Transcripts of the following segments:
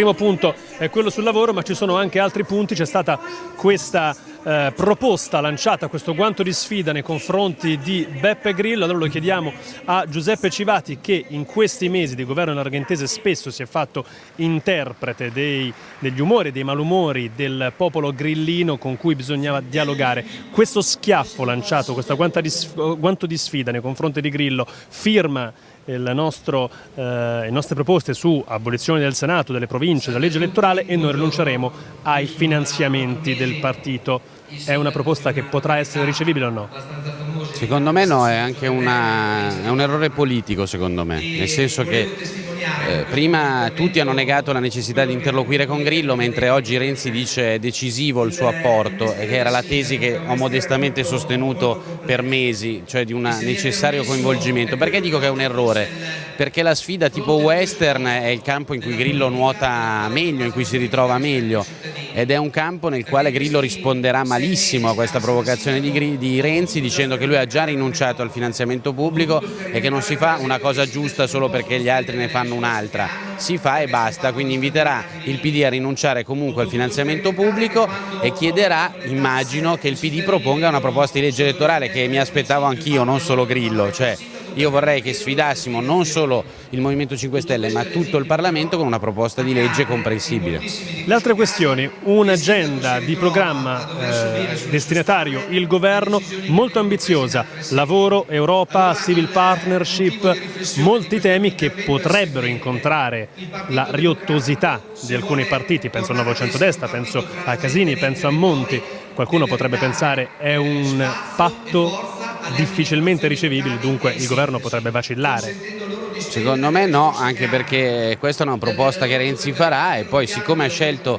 primo punto è quello sul lavoro, ma ci sono anche altri punti, c'è stata questa eh, proposta lanciata, questo guanto di sfida nei confronti di Beppe Grillo, allora lo chiediamo a Giuseppe Civati che in questi mesi di governo argentese spesso si è fatto interprete dei, degli umori dei malumori del popolo grillino con cui bisognava dialogare. Questo schiaffo lanciato, questo guanto di sfida nei confronti di Grillo firma nostro, eh, le nostre proposte su abolizione del Senato, delle province, della legge elettorale e noi rinunceremo ai finanziamenti del partito. È una proposta che potrà essere ricevibile o no? Secondo me no, è anche una, è un errore politico secondo me, nel senso che eh, prima tutti hanno negato la necessità di interloquire con Grillo, mentre oggi Renzi dice è decisivo il suo apporto, che era la tesi che ho modestamente sostenuto per mesi, cioè di un necessario coinvolgimento. Perché dico che è un errore? Perché la sfida tipo western è il campo in cui Grillo nuota meglio, in cui si ritrova meglio ed è un campo nel quale Grillo risponderà malissimo a questa provocazione di, di Renzi dicendo che lui ha già rinunciato al finanziamento pubblico e che non si fa una cosa giusta solo perché gli altri ne fanno un'altra, si fa e basta, quindi inviterà il PD a rinunciare comunque al finanziamento pubblico e chiederà, immagino, che il PD proponga una proposta di legge elettorale che mi aspettavo anch'io, non solo Grillo, cioè io vorrei che sfidassimo non solo il Movimento 5 Stelle ma tutto il Parlamento con una proposta di legge comprensibile. Le altre questioni, un'agenda di programma eh, destinatario, il governo, molto ambiziosa, lavoro, Europa, civil partnership, molti temi che potrebbero incontrare la riottosità di alcuni partiti, penso al Nuovo Centrodestra, penso a Casini, penso a Monti, qualcuno potrebbe pensare è un patto difficilmente ricevibili, dunque il governo potrebbe vacillare. Secondo me no, anche perché questa è una proposta che Renzi farà e poi siccome ha scelto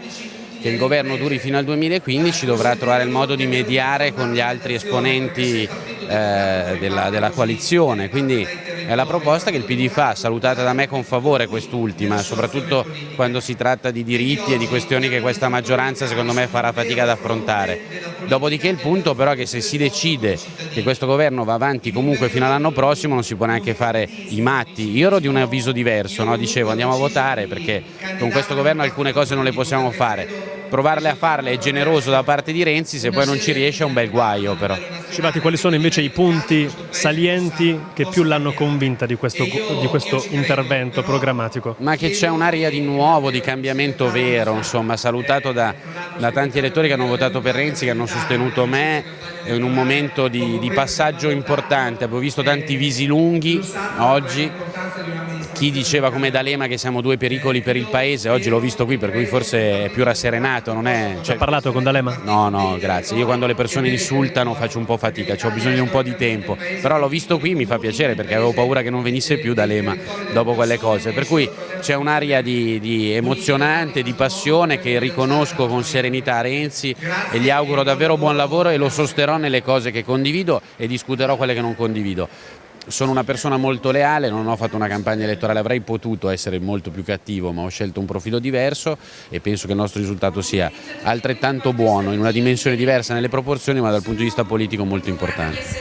che il governo duri fino al 2015 dovrà trovare il modo di mediare con gli altri esponenti eh, della, della, coalizione, quindi è la proposta che il PD fa, salutata da me con favore quest'ultima, soprattutto quando si tratta di diritti e di questioni che questa maggioranza secondo me farà fatica ad affrontare. Dopodiché il punto però è che se si decide che questo governo va avanti comunque fino all'anno prossimo non si può neanche fare i matti. Io ero di un avviso diverso, no? dicevo andiamo a votare perché con questo governo alcune cose non le possiamo fare provarle a farle è generoso da parte di Renzi, se poi non ci riesce è un bel guaio però. Civati, quali sono invece i punti salienti che più l'hanno convinta di questo, di questo, intervento programmatico? Ma che c'è un'aria di nuovo, di cambiamento vero, insomma, salutato da, da, tanti elettori che hanno votato per Renzi, che hanno sostenuto me in un momento di, di passaggio importante, abbiamo visto tanti visi lunghi oggi, chi diceva come D'Alema che siamo due pericoli per il paese, oggi l'ho visto qui per cui forse è più rasserenato. Non è, cioè... Hai parlato con D'Alema? No, no, grazie. Io quando le persone insultano faccio un po' fatica, ho bisogno di un po' di tempo, però l'ho visto qui mi fa piacere perché avevo paura che non venisse più D'Alema dopo quelle cose, per cui c'è un'aria di, di emozionante, di passione che riconosco con serenità a Renzi e gli auguro davvero buon lavoro e lo sosterrò nelle cose che condivido e discuterò quelle che non condivido sono una persona molto leale, non ho fatto una campagna elettorale, avrei potuto essere molto più cattivo ma ho scelto un profilo diverso e penso che il nostro risultato sia altrettanto buono in una dimensione diversa nelle proporzioni ma dal punto di vista politico molto importante.